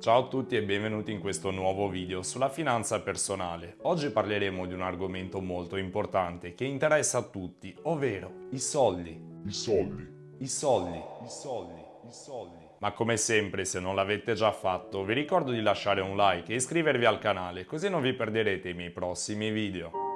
Ciao a tutti e benvenuti in questo nuovo video sulla finanza personale. Oggi parleremo di un argomento molto importante che interessa a tutti, ovvero i soldi. I soldi. I soldi. I soldi. I soldi. Ma come sempre, se non l'avete già fatto, vi ricordo di lasciare un like e iscrivervi al canale, così non vi perderete i miei prossimi video.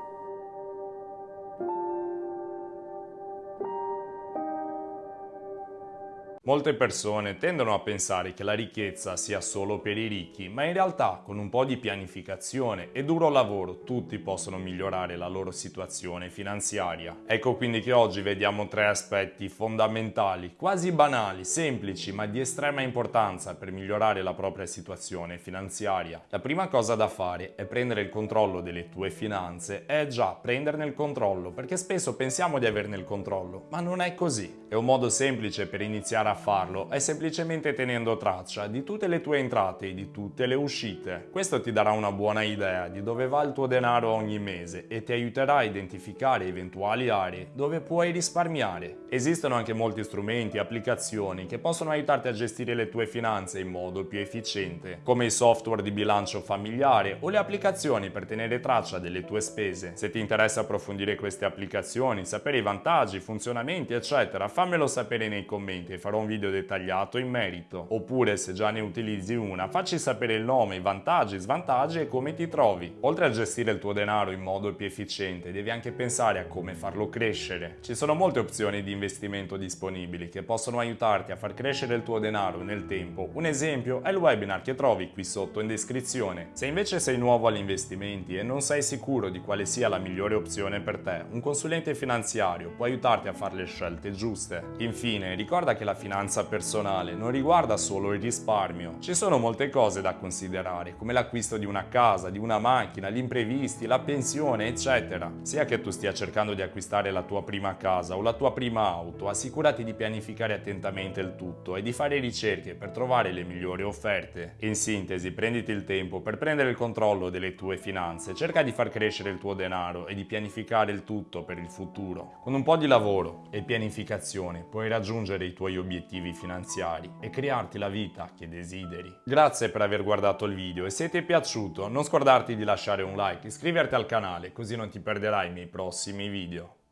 Molte persone tendono a pensare che la ricchezza sia solo per i ricchi, ma in realtà con un po' di pianificazione e duro lavoro tutti possono migliorare la loro situazione finanziaria. Ecco quindi che oggi vediamo tre aspetti fondamentali, quasi banali, semplici, ma di estrema importanza per migliorare la propria situazione finanziaria. La prima cosa da fare è prendere il controllo delle tue finanze, è già prenderne il controllo, perché spesso pensiamo di averne il controllo, ma non è così. È un modo semplice per iniziare a farlo è semplicemente tenendo traccia di tutte le tue entrate e di tutte le uscite. Questo ti darà una buona idea di dove va il tuo denaro ogni mese e ti aiuterà a identificare eventuali aree dove puoi risparmiare. Esistono anche molti strumenti e applicazioni che possono aiutarti a gestire le tue finanze in modo più efficiente, come i software di bilancio familiare o le applicazioni per tenere traccia delle tue spese. Se ti interessa approfondire queste applicazioni, sapere i vantaggi, funzionamenti, eccetera, fammelo sapere nei commenti e farò un video dettagliato in merito. Oppure se già ne utilizzi una, facci sapere il nome, i vantaggi, svantaggi e come ti trovi. Oltre a gestire il tuo denaro in modo più efficiente, devi anche pensare a come farlo crescere. Ci sono molte opzioni di investimento disponibili che possono aiutarti a far crescere il tuo denaro nel tempo. Un esempio è il webinar che trovi qui sotto in descrizione. Se invece sei nuovo agli investimenti e non sei sicuro di quale sia la migliore opzione per te, un consulente finanziario può aiutarti a fare le scelte giuste. Infine, ricorda che la finanza finanza personale non riguarda solo il risparmio. Ci sono molte cose da considerare, come l'acquisto di una casa, di una macchina, gli imprevisti, la pensione, eccetera. Sia che tu stia cercando di acquistare la tua prima casa o la tua prima auto, assicurati di pianificare attentamente il tutto e di fare ricerche per trovare le migliori offerte. In sintesi, prenditi il tempo per prendere il controllo delle tue finanze, cerca di far crescere il tuo denaro e di pianificare il tutto per il futuro. Con un po' di lavoro e pianificazione puoi raggiungere i tuoi obiettivi obiettivi finanziari e crearti la vita che desideri. Grazie per aver guardato il video e se ti è piaciuto non scordarti di lasciare un like, iscriverti al canale così non ti perderai i miei prossimi video.